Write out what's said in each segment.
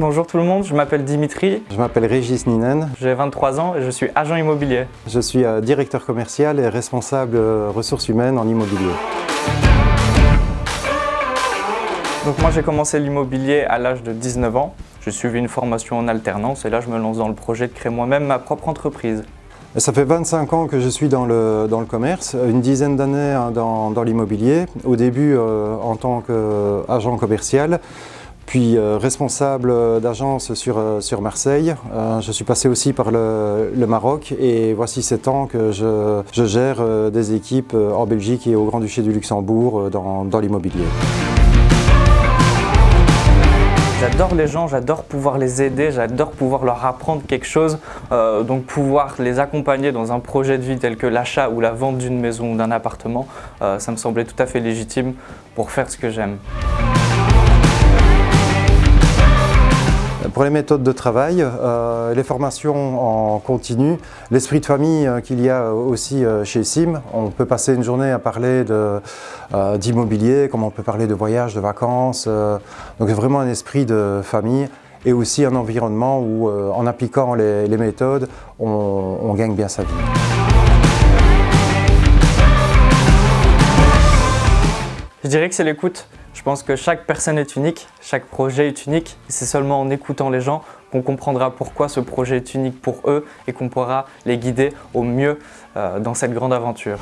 Bonjour tout le monde, je m'appelle Dimitri. Je m'appelle Régis Ninen. J'ai 23 ans et je suis agent immobilier. Je suis euh, directeur commercial et responsable euh, ressources humaines en immobilier. Donc moi j'ai commencé l'immobilier à l'âge de 19 ans. J'ai suivi une formation en alternance et là je me lance dans le projet de créer moi-même ma propre entreprise. Ça fait 25 ans que je suis dans le, dans le commerce, une dizaine d'années hein, dans, dans l'immobilier. Au début euh, en tant qu'agent commercial, puis euh, responsable d'agence sur, euh, sur Marseille. Euh, je suis passé aussi par le, Maroc et voici 7 ans que je, gère euh, des équipes euh, en Belgique et au Grand-Duché du Luxembourg euh, dans, dans l'immobilier. J'adore les gens, j'adore pouvoir les aider, j'adore pouvoir leur apprendre quelque chose, euh, donc pouvoir les accompagner dans un projet de vie tel que l'achat ou la vente d'une maison ou d'un appartement, euh, ça me semblait tout à fait légitime pour faire ce que j'aime. Pour les méthodes de travail, euh, les formations en continu, l'esprit de famille euh, qu'il y a aussi euh, chez SIM, on peut passer une journée à parler d'immobilier, comme on peut parler de voyage, de vacances, donc vraiment un esprit de famille et aussi un environnement où en appliquant les, les méthodes, on, on gagne bien sa vie. Je dirais que c'est l'écoute. Je pense que chaque personne est unique, chaque projet est unique c'est seulement en écoutant les gens qu'on comprendra pourquoi ce projet est unique pour eux et qu'on pourra les guider au mieux euh, dans cette grande aventure.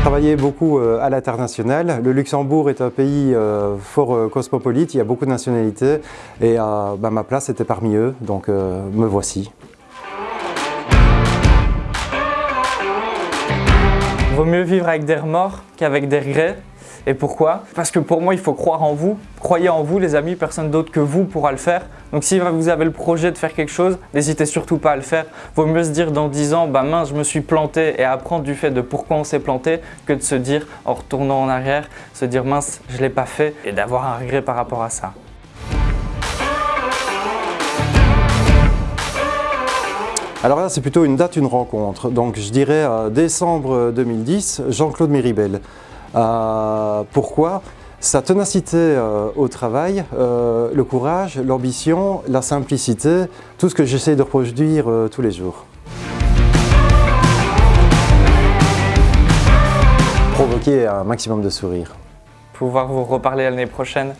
Travailler beaucoup euh, à l'international. Le Luxembourg est un pays euh, fort cosmopolite, il y a beaucoup de nationalités et bah, ma place était parmi eux, donc me voici. Vaut mieux vivre avec des remords qu'avec des regrets. Et pourquoi? Parce que pour moi, il faut croire en vous. Croyez en vous, les amis, personne d'autre que vous pourra le faire. Donc si vous avez le projet de faire quelque chose, n'hésitez surtout pas à le faire. Vaut mieux se dire dans 10 ans, bah mince, je me suis planté et apprendre du fait de pourquoi on s'est planté que de se dire en retournant en arrière, se dire mince, je l'ai pas fait et d'avoir un regret par rapport à ça. Alors là, c'est plutôt une date, une rencontre. Donc je dirais euh, décembre 2010, Jean-Claude Méribel. Euh, pourquoi? Sa ténacité euh, au travail, euh, le courage, l'ambition, la simplicité, tout ce que j'essaie de reproduire euh, tous les jours. Provoquer un maximum de sourires. Pouvoir vous reparler l'année prochaine?